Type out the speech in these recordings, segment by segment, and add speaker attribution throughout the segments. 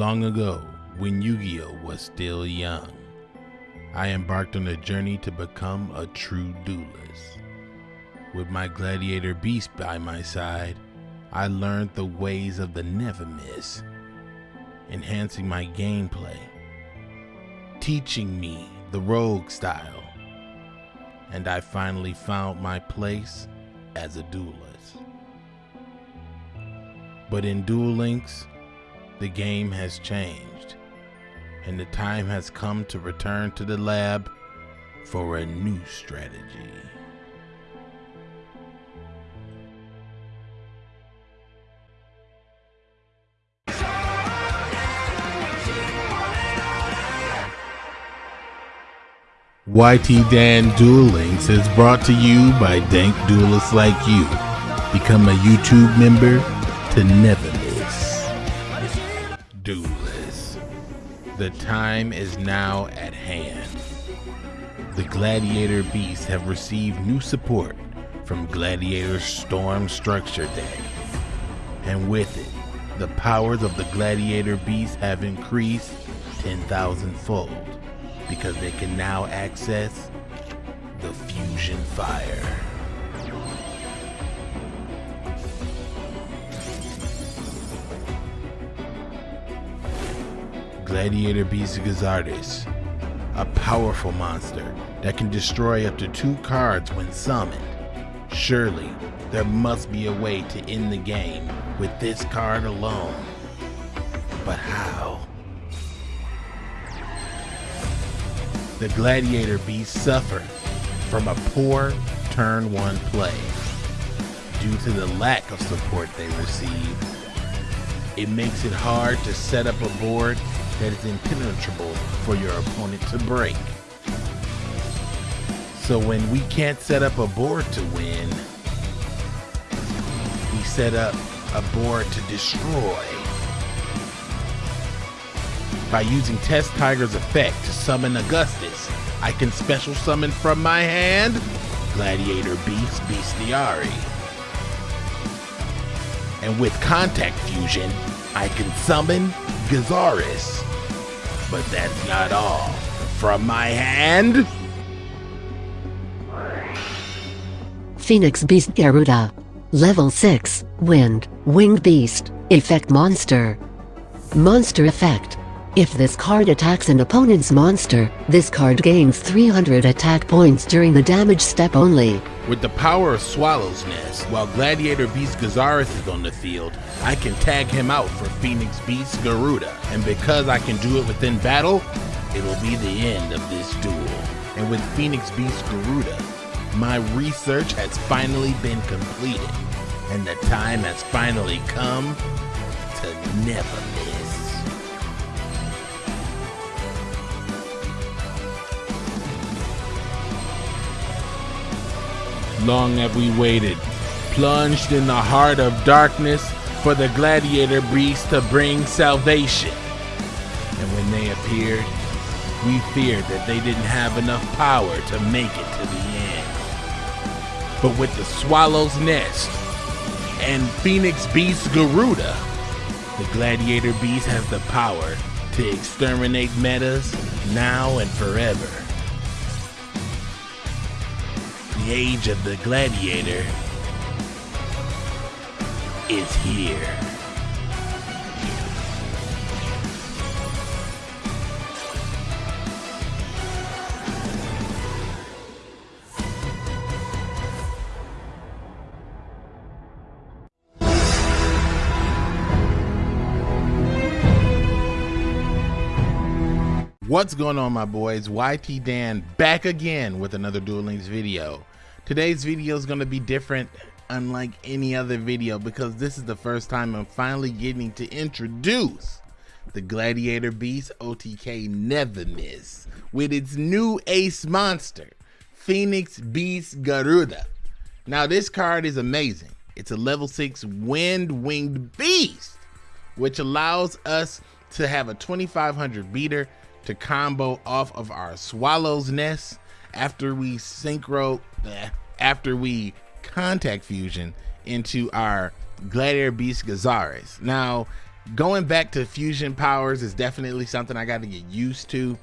Speaker 1: Long ago, when Yu Gi Oh was still young, I embarked on a journey to become a true duelist. With my gladiator beast by my side, I learned the ways of the never miss, enhancing my gameplay, teaching me the rogue style, and I finally found my place as a duelist. But in Duel Links, the game has changed, and the time has come to return to the lab for a new strategy. YT Dan Duel Links is brought to you by dank duelists like you. Become a YouTube member to never The time is now at hand. The Gladiator Beasts have received new support from Gladiator Storm Structure Deck. And with it, the powers of the Gladiator Beasts have increased 10,000 fold because they can now access the fusion fire. Gladiator Beast Gyzarus, a powerful monster that can destroy up to two cards when summoned. Surely, there must be a way to end the game with this card alone. But how? the Gladiator Beasts suffer from a poor turn one play. Due to the lack of support they receive, it makes it hard to set up a board that is impenetrable for your opponent to break. So when we can't set up a board to win, we set up a board to destroy. By using Test Tiger's effect to summon Augustus, I can special summon from my hand Gladiator Beast Bestiari. And with Contact Fusion, I can summon Gyzarus. But that's not all. From my hand,
Speaker 2: Phoenix Beast Garuda. Level 6, Wind, Winged Beast, Effect Monster. Monster Effect. If this card attacks an opponent's monster, this card gains 300 attack points during the damage step only.
Speaker 1: With the power of Swallow's Nest, while Gladiator Beast Gyzarus is on the field, I can tag him out for Phoenix Beast Garuda. And because I can do it within battle, it'll be the end of this duel. And with Phoenix Beast Garuda, my research has finally been completed, and the time has finally come to never Long have we waited, plunged in the heart of darkness for the gladiator beast to bring salvation. And when they appeared, we feared that they didn't have enough power to make it to the end. But with the Swallow's Nest and Phoenix Beast Garuda, the Gladiator Beast has the power to exterminate metas now and forever. The age of the gladiator is here. What's going on my boys? YT Dan back again with another Duel Links video. Today's video is going to be different unlike any other video because this is the first time I'm finally getting to introduce the Gladiator Beast OTK Never Miss with its new ace monster, Phoenix Beast Garuda. Now this card is amazing. It's a level 6 Wind Winged Beast, which allows us to have a 2500 beater to combo off of our Swallow's Nest after we synchro, eh, after we contact fusion into our Gladiator Beast Gyzarus. Now, going back to fusion powers is definitely something I got to get used to,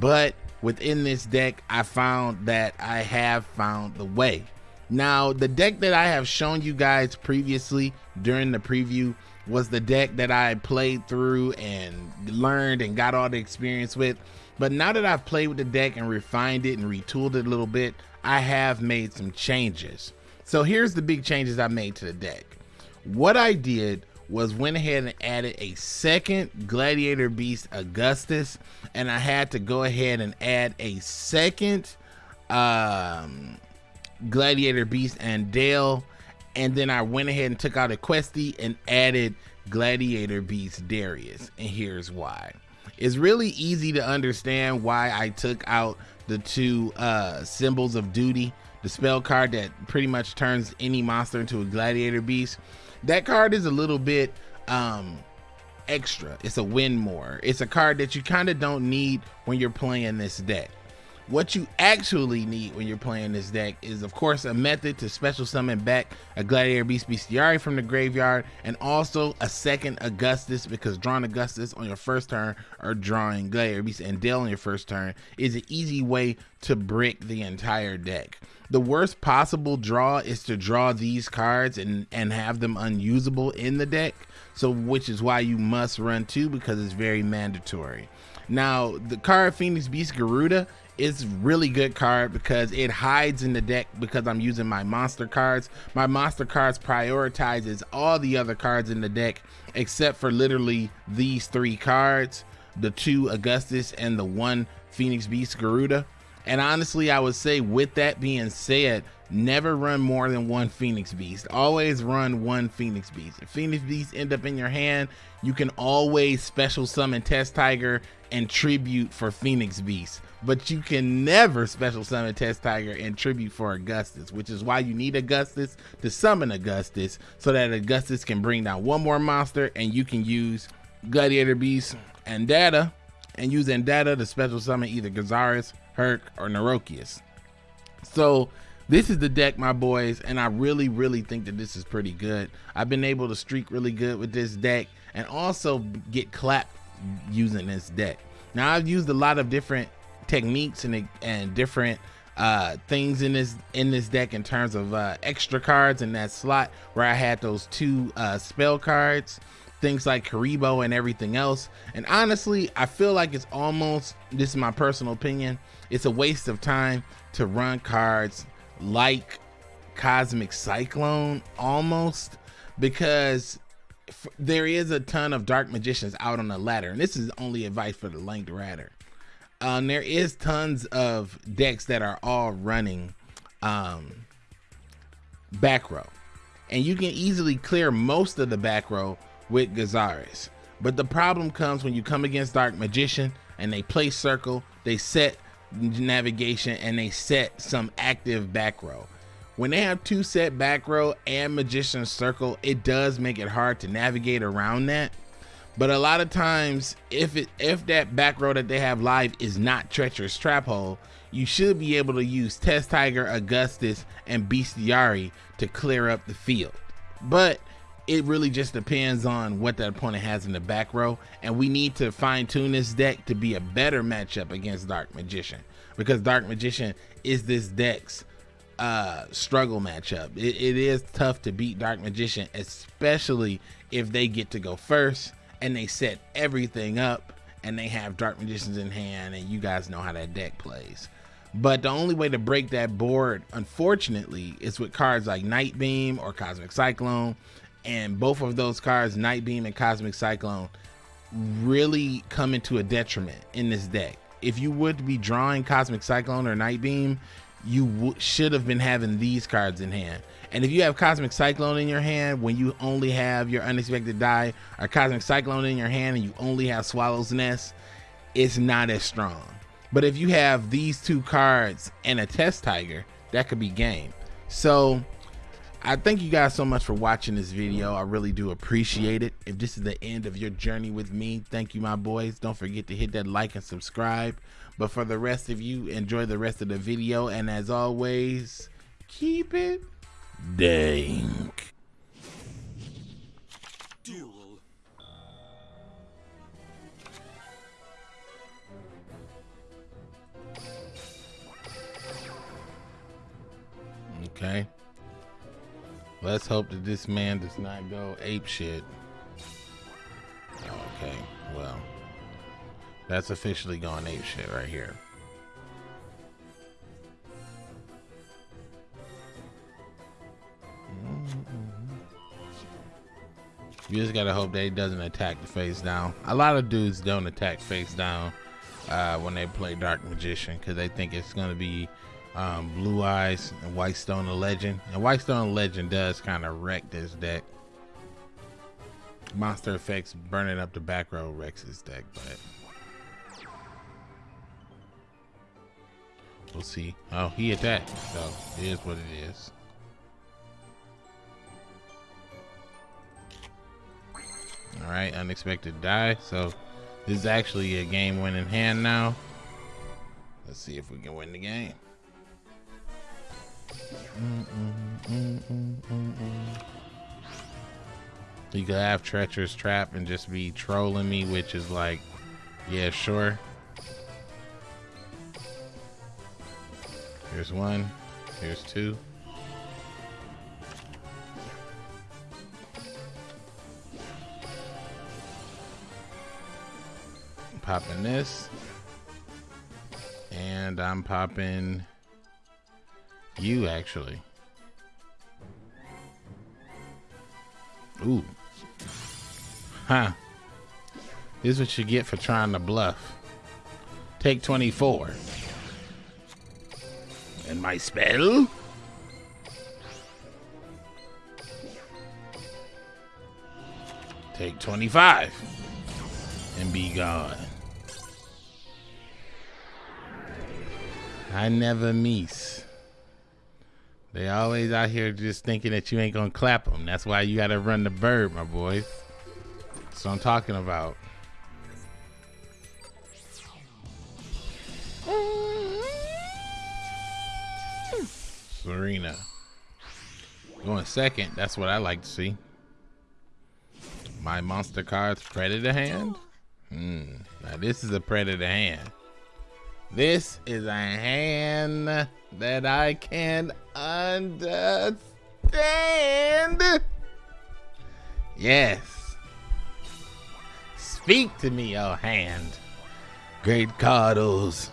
Speaker 1: but within this deck, I found that I have found the way. Now, the deck that I have shown you guys previously during the preview was the deck that I played through and learned and got all the experience with. But now that I've played with the deck and refined it and retooled it a little bit, I have made some changes. So here's the big changes I made to the deck. What I did was went ahead and added a second Gladiator Beast Augustus, and I had to go ahead and add a second um, Gladiator Beast Andal, and then I went ahead and took out a Questy and added Gladiator Beast Darius, and here's why. It's really easy to understand why I took out the two uh, symbols of duty, the spell card that pretty much turns any monster into a Gladiator Beast. That card is a little bit um, extra. It's a win more. It's a card that you kind of don't need when you're playing this deck. What you actually need when you're playing this deck is, of course, a method to special summon back a Gladiator Beast Bestiari from the graveyard, and also a second Augustus, because drawing Augustus on your first turn or drawing Gladiator Beast Andal on your first turn is an easy way to brick the entire deck. The worst possible draw is to draw these cards and, and have them unusable in the deck, so which is why you must run two because it's very mandatory. Now, the card Phoenix Beast Garuda is really good card because it hides in the deck because I'm using my monster cards. My monster cards prioritizes all the other cards in the deck except for literally these three cards, the two Augustus and the one Phoenix Beast Garuda. And honestly, I would say with that being said, never run more than one Phoenix Beast. Always run one Phoenix Beast. If Phoenix Beast end up in your hand, you can always special summon Test Tiger and tribute for Phoenix Beast. But you can never special summon Test Tiger and tribute for Augustus, which is why you need Augustus to summon Augustus so that Augustus can bring down one more monster and you can use Gladiator Beast and Data and use Data to special summon either Gyzarus Herc, or Nerokius. So this is the deck, my boys, and I really, really think that this is pretty good. I've been able to streak really good with this deck and also get clapped using this deck. Now I've used a lot of different techniques and, and different uh, things in this in this deck in terms of uh, extra cards in that slot where I had those two uh, spell cards things like Kuriboh and everything else. And honestly, I feel like it's almost, this is my personal opinion, it's a waste of time to run cards like Cosmic Cyclone almost because there is a ton of dark magicians out on the ladder and this is only advice for the Lanked Ratter. Um, there is tons of decks that are all running um, back row and you can easily clear most of the back row with Gyzarus. But the problem comes when you come against Dark Magician and they play circle, they set navigation and they set some active back row. When they have two set back row and Magician circle, it does make it hard to navigate around that. But a lot of times, if it if that back row that they have live is not treacherous trap hole, you should be able to use Test Tiger, Augustus, and Bestiari to clear up the field. But it really just depends on what that opponent has in the back row. And we need to fine tune this deck to be a better matchup against dark magician. Because dark magician is this deck's uh struggle matchup. It, it is tough to beat dark magician especially if they get to go first and they set everything up and they have dark magicians in hand and you guys know how that deck plays. But the only way to break that board unfortunately is with cards like night beam or cosmic cyclone and both of those cards, Night Beam and Cosmic Cyclone, really come into a detriment in this deck. If you would be drawing Cosmic Cyclone or Night Beam, you should have been having these cards in hand. And if you have Cosmic Cyclone in your hand when you only have your Unexpected Dai or Cosmic Cyclone in your hand and you only have Swallow's Nest, it's not as strong. But if you have these two cards and a Test Tiger, that could be game. So I thank you guys so much for watching this video. I really do appreciate it. If this is the end of your journey with me, thank you, my boys. Don't forget to hit that like and subscribe. But for the rest of you, enjoy the rest of the video. And as always, keep it dank. Okay. Let's hope that this man does not go ape shit. Okay, well, that's officially gone ape shit right here. You just gotta hope that he doesn't attack the face down. A lot of dudes don't attack face down uh, when they play Dark Magician because they think it's gonna be um, Blue Eyes and White Stone the Legend. And White Stone the Legend does kind of wreck this deck. Monster Effects burning up the back row wrecks this deck, but we'll see. Oh, he attacked, so it is what it is. All right, unexpected Dai. So this is actually a game-winning hand now. Let's see if we can win the game. Mm, mm, mm, you could have treacherous trap and just be trolling me, which is like, yeah, sure. Here's one. Here's two. popping this. And I'm popping you, actually. Ooh. Huh. This is what you get for trying to bluff. Take 24. And my spell? Take 25. And be gone. I never miss. They always out here just thinking that you ain't gonna clap them. That's why you gotta run the bird, my boys. That's what I'm talking about. Serena. Going second, that's what I like to see. My monster cards predator hand? Hmm. Now this is a predator hand. This is a hand that I can understand. Yes. Speak to me, oh hand. Great Cardos.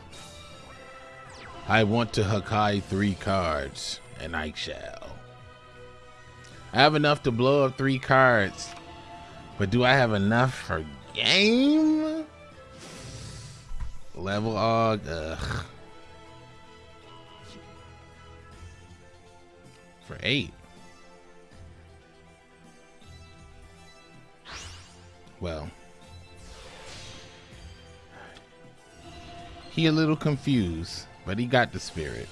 Speaker 1: I want to Hakai three cards, and I shall. I have enough to blow up three cards, but do I have enough for game? Level Og. Ugh. For eight. Well. He a little confused, but he got the spirit.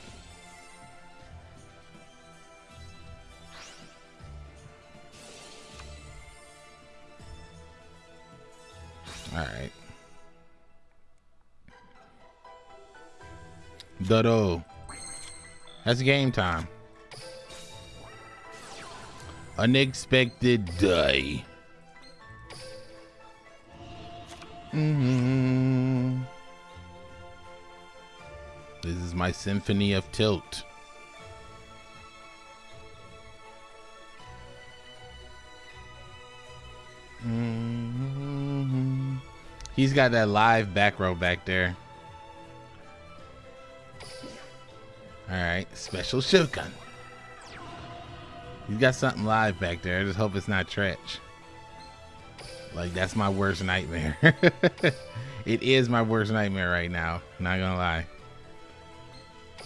Speaker 1: All right. Dodo. That's game time. Unexpected Dai. Mm-hmm. This is my symphony of tilt. Mm-hmm. He's got that live back row back there. Alright, special shotgun. He's got something live back there. I just hope it's not Tretch. Like, that's my worst nightmare. it is my worst nightmare right now. Not gonna lie.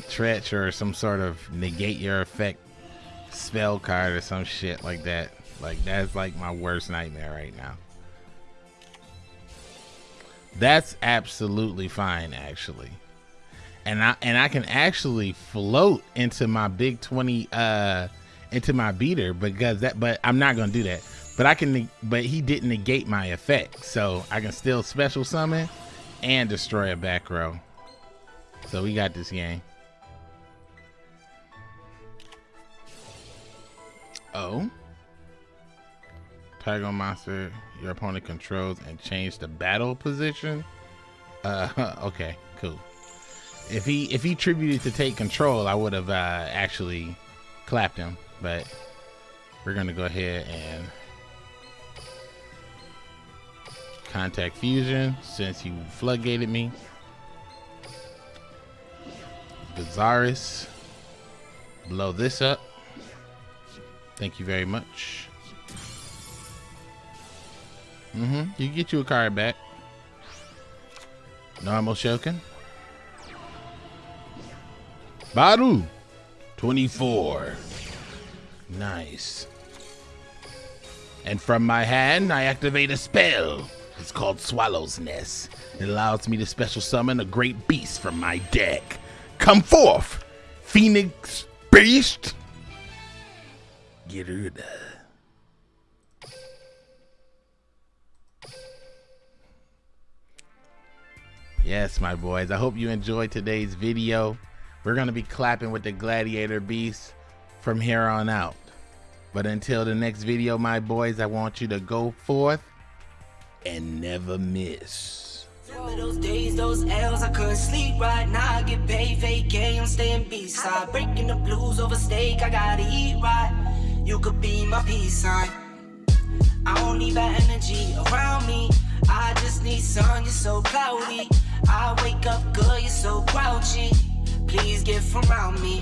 Speaker 1: Tretch or some sort of negate your effect spell card or some shit like that. Like, that's like my worst nightmare right now. That's absolutely fine, actually and I and I can actually float into my big 20 uh into my beater because that but I'm not gonna do that. But I can but he didn't negate my effect so I can still special summon and destroy a back row. So we got this game. Oh. Tiger monster your opponent controls and change the battle position? Uh okay cool if he if he tributed to take control, I would have uh, actually clapped him. But we're gonna go ahead and contact fusion since you floodgated me. Gyzarus. Blow this up. Thank you very much. Mm-hmm. You get you a card back. Normal Shokin. Baru. 24. Nice. And from my hand, I activate a spell. It's called Swallow's Nest. It allows me to special summon a great beast from my deck. Come forth, Phoenix Beast! Garuda. Yes, my boys. I hope you enjoyed today's video. We're going to be clapping with the Gladiator Beast from here on out. But until the next video, my boys, I want you to go forth and never miss.
Speaker 3: Remember those days, those L's, I couldn't sleep right now. I get paid, I'm staying. Breaking the blues over steak, I gotta eat right. You could be my peace sign. I don't need that energy around me. I just need sun, you're so cloudy. I wake up good, you're so grouchy. Please get from around me.